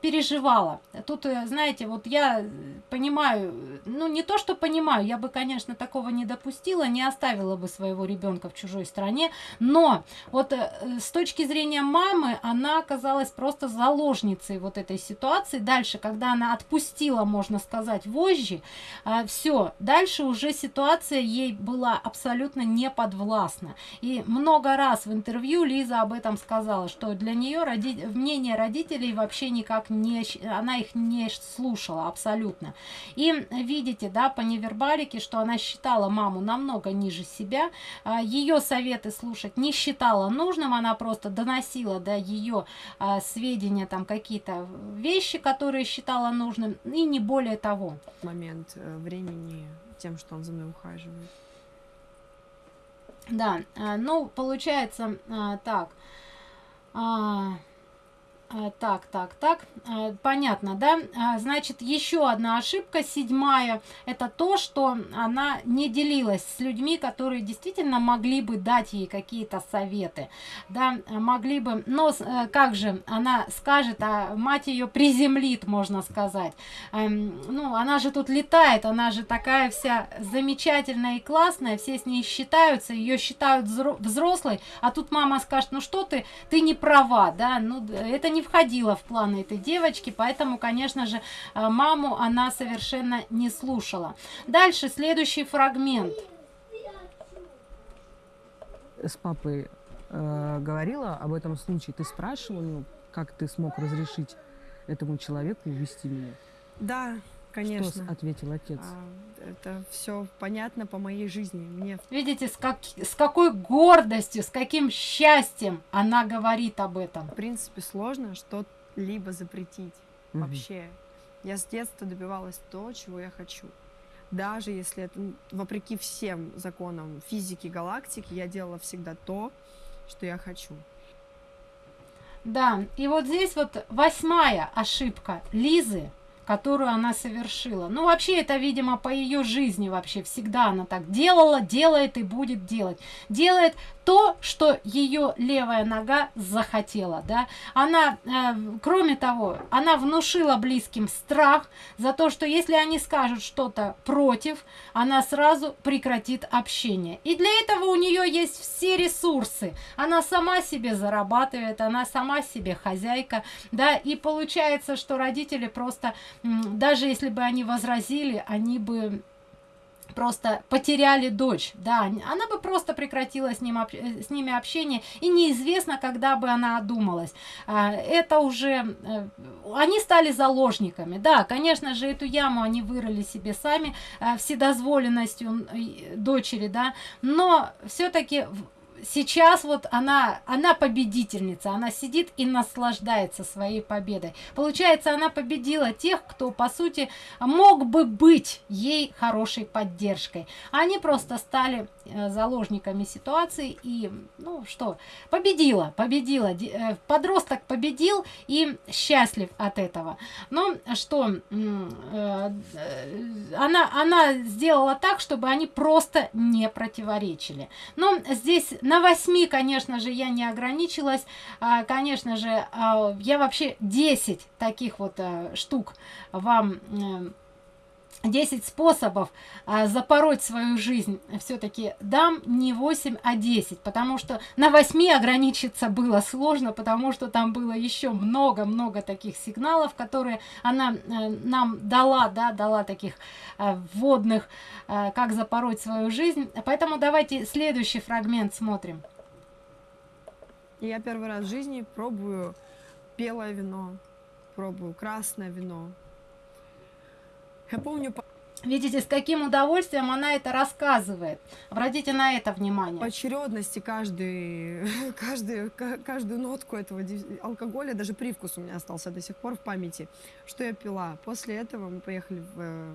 переживала. Тут, э, знаете, вот я понимаю, ну не то, что понимаю, я бы, конечно, такого не допустила, не оставила бы своего ребенка в чужой стране, но вот э, с точки зрения мамы, она оказалась просто заложницей вот этой ситуации. Дальше, когда она отпустила, можно сказать, вожжи, все, дальше уже ситуация ей была абсолютно не подвластна. И много раз в интервью Лиза об этом сказала, что для нее роди... мнение родителей вообще никак. Щ- Она их не слушала абсолютно. И видите, да, по невербалике, что она считала маму намного ниже себя, а, ее советы слушать не считала нужным, она просто доносила до ее а, сведения там какие-то вещи, которые считала нужным, и не более того. момент э, времени тем, что он за мной ухаживает. Да, а, ну, получается так. А, так, так, так, а, понятно, да? А, значит, еще одна ошибка, седьмая, это то, что она не делилась с людьми, которые действительно могли бы дать ей какие-то советы, да, могли бы, но э, как же, она скажет, а мать ее приземлит, можно сказать. Эм, ну, она же тут летает, она же такая вся замечательная и классная, все с ней считаются, ее считают взрослой, а тут мама скажет, ну что ты, ты не права, да, ну это не входило в планы этой девочки, поэтому, конечно же, э, маму она совершенно не слушала. Дальше следующий фрагмент. С папой э, говорила об этом случае, ты спрашивала, ну, как ты смог разрешить этому человеку увести меня? Да, конечно. Что ответил отец? А, это все понятно по моей жизни. Мне... Видите, с, как, с какой гордостью, с каким счастьем она говорит об этом. В принципе, сложно что-либо запретить. Угу. Вообще. Я с детства добивалась то, чего я хочу. Даже если это вопреки всем законам физики галактики, я делала всегда то, что я хочу. Да, и вот здесь вот восьмая ошибка Лизы – которую она совершила. Ну, вообще, это, видимо, по ее жизни вообще всегда она так делала, делает и будет делать. Делает то, что ее левая нога захотела, да. Она, э, кроме того, она внушила близким страх за то, что если они скажут что-то против, она сразу прекратит общение. И для этого у нее есть все ресурсы. Она сама себе зарабатывает, она сама себе хозяйка, да, и получается, что родители просто даже если бы они возразили, они бы просто потеряли дочь, да, она бы просто прекратила с, ним, с ними общение, и неизвестно, когда бы она одумалась. А, это уже, э, они стали заложниками, да, конечно же, эту яму они вырыли себе сами э, вседозволенностью дочери, да, но все-таки сейчас вот она, она победительница, она сидит и наслаждается своей победой. Получается, она победила тех, кто, по сути, мог бы быть ей хорошей поддержкой. Они просто стали заложниками ситуации и, ну что, победила, победила. Э, подросток победил и счастлив от этого. Но что, э, она, она сделала так, чтобы они просто не противоречили. Но здесь на 8, конечно же, я не ограничилась. А, конечно же, а, я вообще 10 таких вот штук вам 10 э, способов а, запороть свою жизнь все-таки дам не 8, а 10, потому что на 8 ограничиться было сложно, потому что там было еще много-много таких сигналов, которые она а, нам дала, да, дала таких а, вводных, а, как запороть свою жизнь. Поэтому давайте следующий фрагмент смотрим. Я первый раз в жизни пробую белое вино, пробую красное вино. Я помню... Видите, с каким удовольствием она это рассказывает. Обратите на это внимание. По очередности каждый, [LAUGHS] каждый, каждую нотку этого алкоголя, даже привкус у меня остался до сих пор в памяти, что я пила. После этого мы поехали в, э,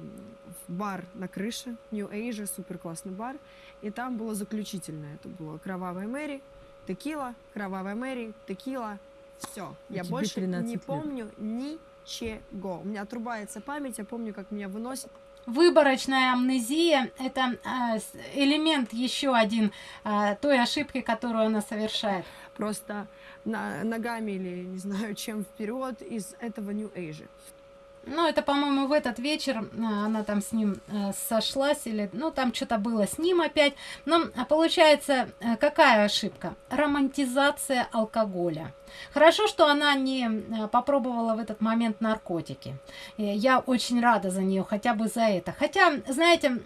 в бар на крыше, New Asia, супер классный бар, и там было заключительное. Это было «Кровавая Мэри», текила, кровавая Мэри, текила, все. Я больше не лет. помню ничего. У меня отрубается память, я помню, как меня выносит. Выборочная амнезия – это э, элемент еще один э, той ошибки, которую она совершает. Просто ногами или не знаю чем вперед из этого New Age. Ну, это, по-моему, в этот вечер э, она там с ним сошлась, или, ну, там что-то было с ним опять. Но получается, какая ошибка? Романтизация алкоголя. Хорошо, что она не э, попробовала в этот момент наркотики. Я очень рада за нее, хотя бы за это. Хотя, знаете,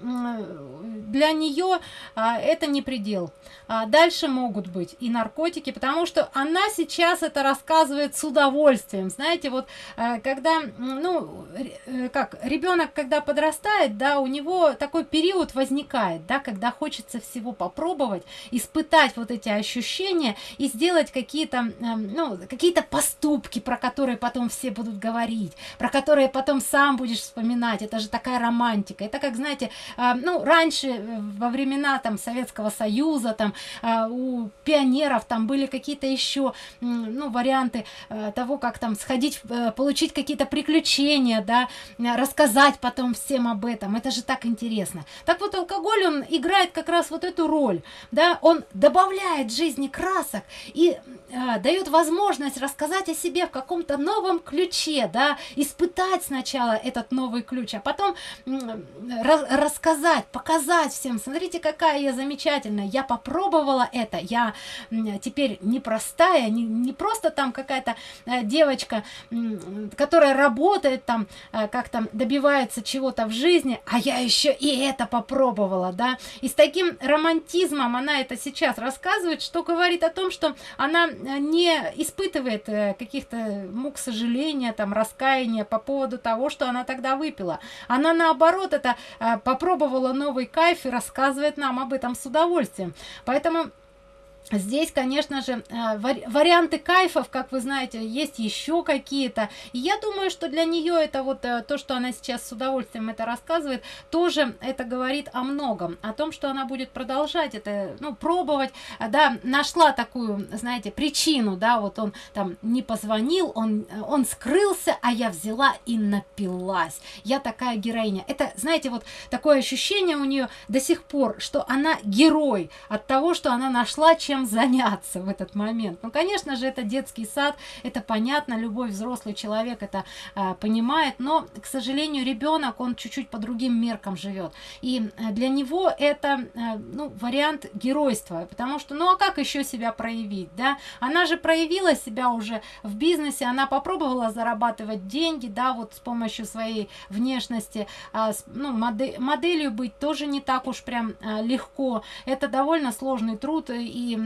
для нее а, это не предел. А дальше могут быть и наркотики, потому что она сейчас это рассказывает с удовольствием. Знаете, вот э, когда, ну, э, как, ребенок, когда подрастает, да, у него такой период возникает, да, когда хочется всего попробовать, испытать вот эти ощущения и сделать какие-то ну, какие-то поступки, про которые потом все будут говорить, про которые потом сам будешь вспоминать. Это же такая романтика. Это как, знаете, э, ну, раньше, э, во времена там Советского Союза, там э, у пионеров там были какие-то еще, ну, варианты э, того, как там сходить, э, получить какие-то приключения, да, рассказать потом всем об этом. Это же так интересно. Так вот, алкоголь, он играет как раз вот эту роль, да, он добавляет жизни красок и дает возможность рассказать о себе в каком-то новом ключе, да, испытать сначала этот новый ключ, а потом рассказать, показать всем, смотрите, какая я замечательная, я попробовала это, я теперь непростая, не, не просто там какая-то э, девочка, которая работает там, э, как там добивается чего-то в жизни, а я еще и это попробовала, да, и с таким романтизмом она это сейчас рассказывает, что говорит о том, что она не испытывает э, каких-то мук сожаления, там, раскаяния по поводу того, что она тогда выпила. Она, наоборот, это э, попробовала новый кайф и рассказывает нам об этом с удовольствием. Поэтому Здесь, конечно же, э, варианты кайфов, как вы знаете, есть еще какие-то. Я думаю, что для нее это вот э, то, что она сейчас с удовольствием это рассказывает, тоже это говорит о многом. О том, что она будет продолжать это, ну, пробовать. А, да, нашла такую, знаете, причину, да, вот он там не позвонил, он, он скрылся, а я взяла и напилась. Я такая героиня. Это, знаете, вот такое ощущение у нее до сих пор, что она герой от того, что она нашла чем чем заняться в этот момент. Ну, конечно же, это детский сад, это понятно, любой взрослый человек это э, понимает, но, к сожалению, ребенок, он чуть-чуть по другим меркам живет. И э, для него это, э, ну, вариант геройства, потому что, ну, а как еще себя проявить, да? Она же проявила себя уже в бизнесе, она попробовала зарабатывать деньги, да, вот с помощью своей внешности, э, с, ну, модель, моделью быть тоже не так уж прям э, легко. Это довольно сложный труд, и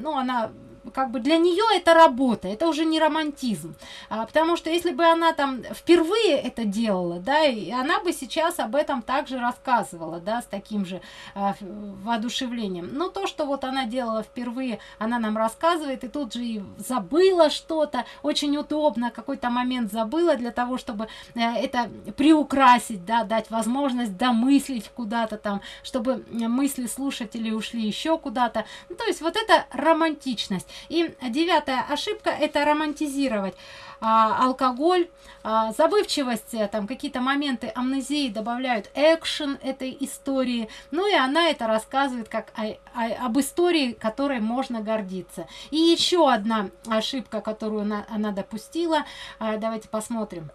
ну, она как бы для нее это работа, это уже не романтизм. А, потому что если бы она там впервые это делала, да, и она бы сейчас об этом также рассказывала, да, с таким же а, воодушевлением. Но то, что вот она делала впервые, она нам рассказывает, и тут же и забыла что-то, очень удобно, какой-то момент забыла для того, чтобы э, это приукрасить, да, дать возможность домыслить куда-то там, чтобы мысли слушателей ушли еще куда-то. Ну, то есть вот это романтичность. И девятая ошибка – это романтизировать а, алкоголь, а, забывчивость, э, там какие-то моменты амнезии добавляют экшен этой истории. Ну и она это рассказывает как о, о, об истории, которой можно гордиться. И еще одна ошибка, которую она, она допустила. А, давайте посмотрим.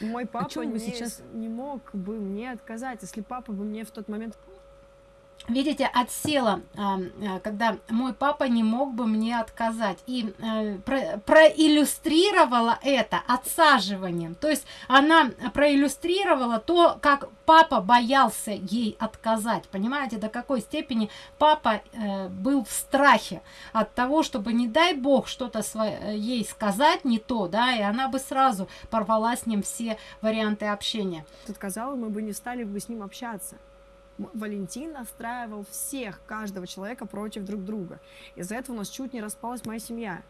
Мой папа не, сейчас... не мог бы мне отказать, если папа бы мне в тот момент видите, отсела, когда мой папа не мог бы мне отказать. И э, проиллюстрировала это отсаживанием. То есть она проиллюстрировала то, как папа боялся ей отказать. Понимаете, до какой степени папа э, был в страхе от того, чтобы, не дай бог, что-то ей сказать не то, да, и она бы сразу порвала с ним все варианты общения. Отказала, мы бы не стали бы с ним общаться. Валентин настраивал всех, каждого человека против друг друга. Из-за этого у нас чуть не распалась моя семья.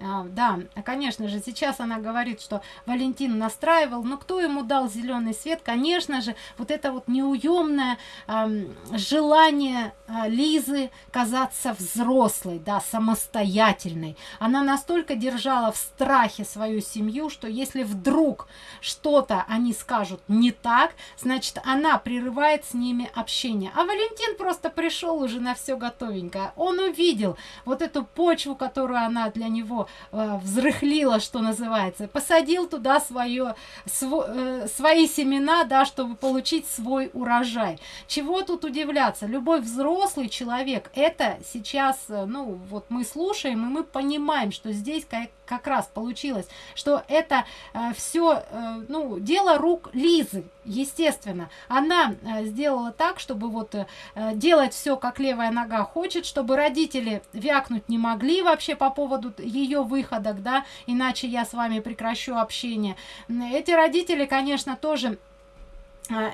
А, да, конечно же, сейчас она говорит, что Валентин настраивал, но кто ему дал зеленый свет? Конечно же, вот это вот неуемное э, желание э, Лизы казаться взрослой, да, самостоятельной. Она настолько держала в страхе свою семью, что если вдруг что-то они скажут не так, значит, она прерывает с ними общение. А Валентин просто пришел уже на все готовенькое. Он увидел вот эту почву, которую она для него э, взрыхлила, что называется, посадил туда свое, сво, э, свои семена, да, чтобы получить свой урожай. Чего тут удивляться? Любой взрослый человек, это сейчас, э, ну, вот мы слушаем, и мы понимаем, что здесь как, как раз получилось, что это э, все, э, ну, дело рук Лизы, естественно. Она э, сделала так, чтобы вот э, делать все, как левая нога хочет, чтобы родители вякнуть не могли вообще по поводу ее выходок, да, иначе я с вами прекращу общение. Эти родители, конечно, тоже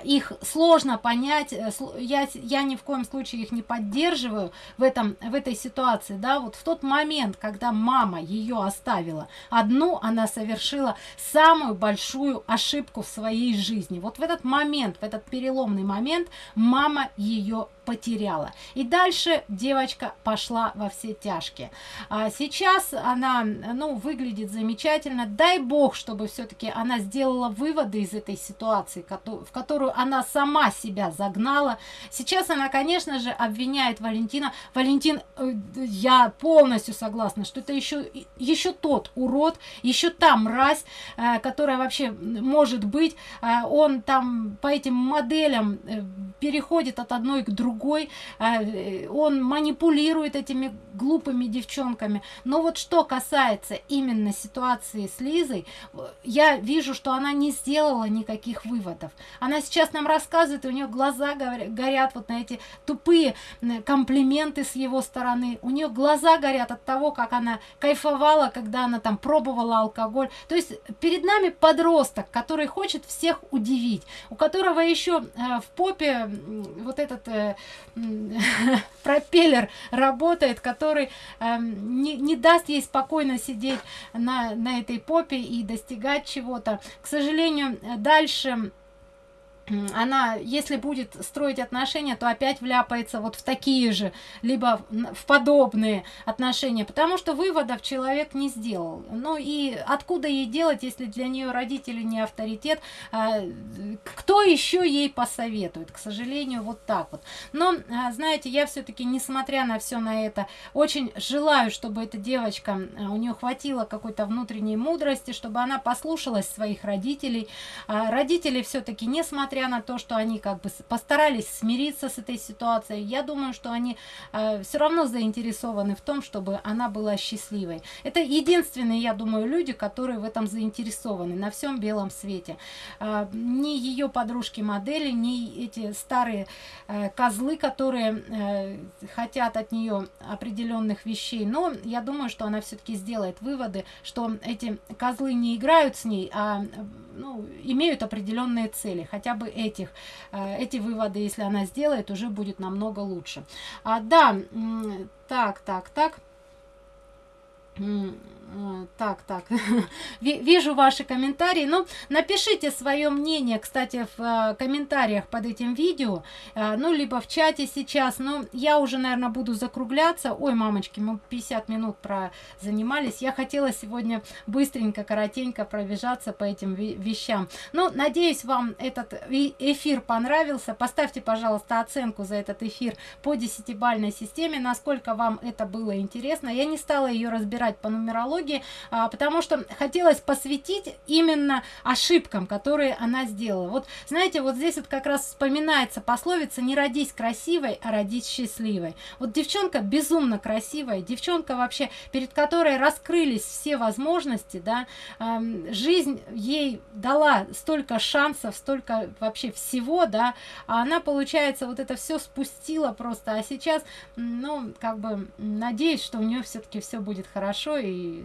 их сложно понять э, я я ни в коем случае их не поддерживаю в этом в этой ситуации да. Вот в тот момент когда мама ее оставила одну она совершила самую большую ошибку в своей жизни. Вот в этот момент в этот переломный момент мама ее потеряла. И дальше девочка пошла во все тяжкие. А сейчас она ну выглядит замечательно. Дай бог чтобы все-таки она сделала выводы из этой ситуации в которую она сама себя загнала. Сейчас она конечно же обвиняет валентина. Валентин э, я полностью согласна что это еще еще тот урод еще та мразь э, которая вообще может быть. Э, он там по этим моделям переходит от одной к другой он манипулирует этими глупыми девчонками. Но вот что касается именно ситуации с лизой я вижу что она не сделала никаких выводов. Она сейчас нам рассказывает у нее глаза горят вот на эти тупые комплименты с его стороны. У нее глаза горят от того как она кайфовала когда она там пробовала алкоголь. То есть перед нами подросток который хочет всех удивить у которого еще э, в попе вот этот э, [LAUGHS] пропеллер работает который э, не, не даст ей спокойно сидеть на на этой попе и достигать чего-то. К сожалению дальше она если будет строить отношения то опять вляпается вот в такие же либо в подобные отношения потому что выводов человек не сделал. Ну и откуда ей делать если для нее родители не авторитет? А, кто еще ей посоветует? К сожалению вот так вот. Но а, знаете я все-таки несмотря на все на это очень желаю чтобы эта девочка а, у нее хватило какой-то внутренней мудрости чтобы она послушалась своих родителей. Родители все-таки несмотря несмотря на то, что они как бы постарались смириться с этой ситуацией, я думаю, что они э, все равно заинтересованы в том, чтобы она была счастливой. Это единственные, я думаю, люди, которые в этом заинтересованы на всем белом свете. Э, ни ее подружки-модели, ни эти старые э, козлы, которые э, хотят от нее определенных вещей. Но я думаю, что она все-таки сделает выводы, что эти козлы не играют с ней, а ну, имеют определенные цели. Хотя бы этих, э, эти выводы, если она сделает, уже будет намного лучше. А, да, так, так, так. Так, так, [LAUGHS] вижу ваши комментарии. Ну, напишите свое мнение, кстати, в э, комментариях под этим видео, э, ну, либо в чате сейчас. Но я уже, наверное, буду закругляться. Ой, мамочки, мы 50 минут про занимались. Я хотела сегодня быстренько, коротенько пробежаться по этим вещам. Ну, надеюсь, вам этот эфир понравился. Поставьте, пожалуйста, оценку за этот эфир по десятибальной системе, насколько вам это было интересно. Я не стала ее разбирать по нумерологии, психологии, а, потому что хотелось посвятить именно ошибкам, которые она сделала. Вот, знаете, вот здесь вот как раз вспоминается пословица «не родись красивой, а родись счастливой». Вот девчонка безумно красивая, девчонка вообще, перед которой раскрылись все возможности, да, жизнь ей дала столько шансов, столько вообще всего, да, а она, получается, вот это все спустила просто, а сейчас, ну, как бы, надеюсь, что у нее все-таки все будет хорошо и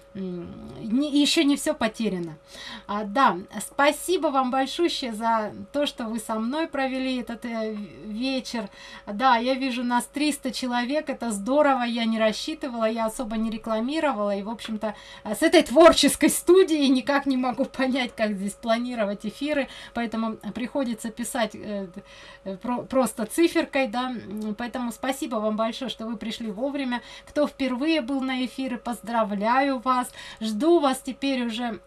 не, еще не все потеряно. А, да спасибо вам большое за то что вы со мной провели этот э, вечер. Да я вижу нас 300 человек это здорово я не рассчитывала я особо не рекламировала и в общем-то э, с этой творческой студией никак не могу [LAUGHS] понять как здесь планировать эфиры поэтому приходится писать э, э, про, просто циферкой да. Поэтому спасибо вам большое что вы пришли вовремя. Кто впервые был на эфиры поздравляю вас вас. Жду вас теперь уже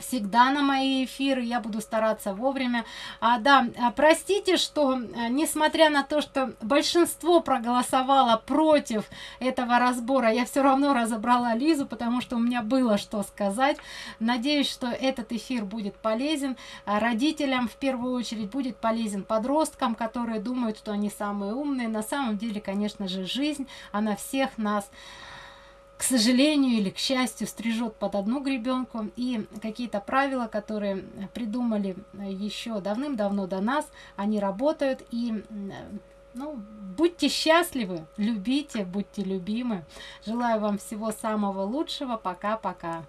всегда на мои эфиры. Я буду стараться вовремя. А, да а, простите что а, несмотря на то что большинство проголосовало против этого разбора я все равно разобрала лизу потому что у меня было что сказать. Надеюсь что этот эфир будет полезен а, родителям в первую очередь будет полезен подросткам которые думают что они самые умные. На самом деле конечно же жизнь она всех нас к сожалению или к счастью стрижет под одну гребенку. И какие-то правила которые придумали еще давным-давно до нас они работают. И ну будьте счастливы любите будьте любимы. Желаю вам всего самого лучшего. Пока пока